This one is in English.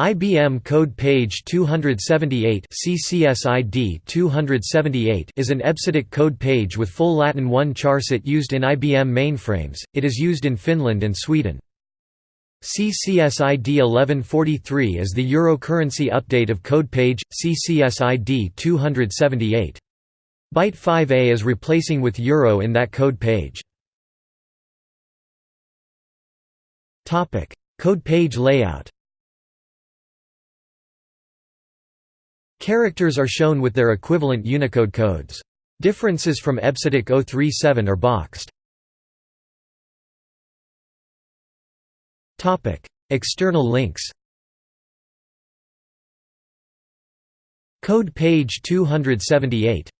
IBM Code Page 278 CCSID 278 is an EBCDIC code page with full Latin 1 charset used in IBM mainframes, it is used in Finland and Sweden. CCSID 1143 is the Euro currency update of code page, CCSID 278. Byte 5a is replacing with Euro in that code page. Code page layout Characters are shown with their equivalent Unicode codes. Differences from EBCDIC 037 are boxed. External links Code page 278